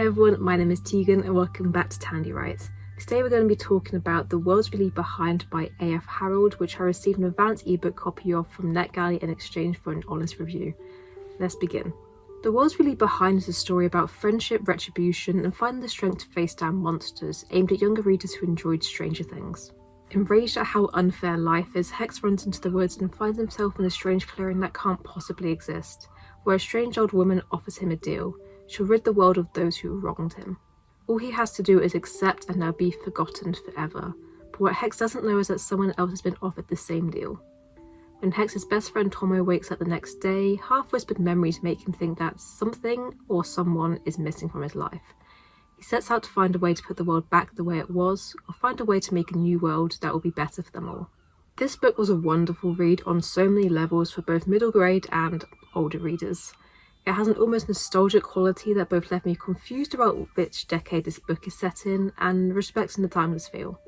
Everyone, my name is Tegan and welcome back to Tandy Writes. Today we're going to be talking about The Worlds We Leave Behind by A.F. Harrold, which I received an advance ebook copy of from NetGalley in exchange for an honest review. Let's begin. The Worlds We Leave Behind is a story about friendship, retribution, and finding the strength to face down monsters, aimed at younger readers who enjoyed Stranger Things. Enraged at how unfair life is, Hex runs into the woods and finds himself in a strange clearing that can't possibly exist, where a strange old woman offers him a deal. She'll rid the world of those who wronged him. All he has to do is accept and now be forgotten forever. But what Hex doesn't know is that someone else has been offered the same deal. When Hex's best friend Tomo wakes up the next day, half-whispered memories make him think that something or someone is missing from his life. He sets out to find a way to put the world back the way it was, or find a way to make a new world that will be better for them all. This book was a wonderful read on so many levels for both middle grade and older readers. It has an almost nostalgic quality that both left me confused about which decade this book is set in and respecting the timeless feel.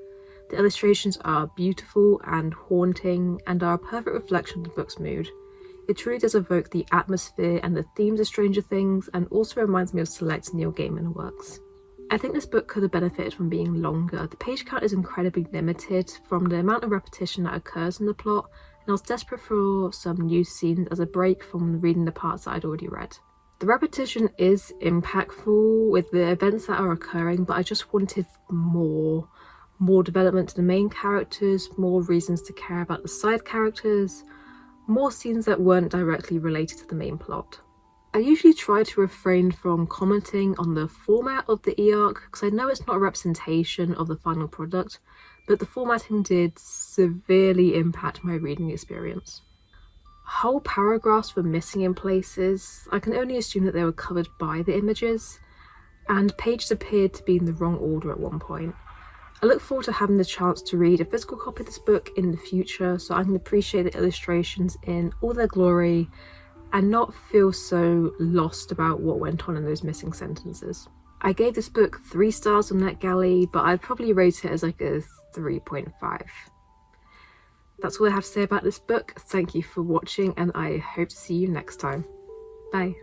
The illustrations are beautiful and haunting and are a perfect reflection of the book's mood. It truly does evoke the atmosphere and the themes of Stranger Things and also reminds me of select Neil Gaiman works. I think this book could have benefited from being longer. The page count is incredibly limited from the amount of repetition that occurs in the plot and I was desperate for some new scenes as a break from reading the parts that I'd already read. The repetition is impactful with the events that are occurring, but I just wanted more. More development to the main characters, more reasons to care about the side characters, more scenes that weren't directly related to the main plot. I usually try to refrain from commenting on the format of the e-arc because I know it's not a representation of the final product, but the formatting did severely impact my reading experience. Whole paragraphs were missing in places, I can only assume that they were covered by the images, and pages appeared to be in the wrong order at one point. I look forward to having the chance to read a physical copy of this book in the future so I can appreciate the illustrations in all their glory and not feel so lost about what went on in those missing sentences. I gave this book three stars on NetGalley, but I'd probably rate it as like a 3.5. That's all I have to say about this book. Thank you for watching and I hope to see you next time. Bye.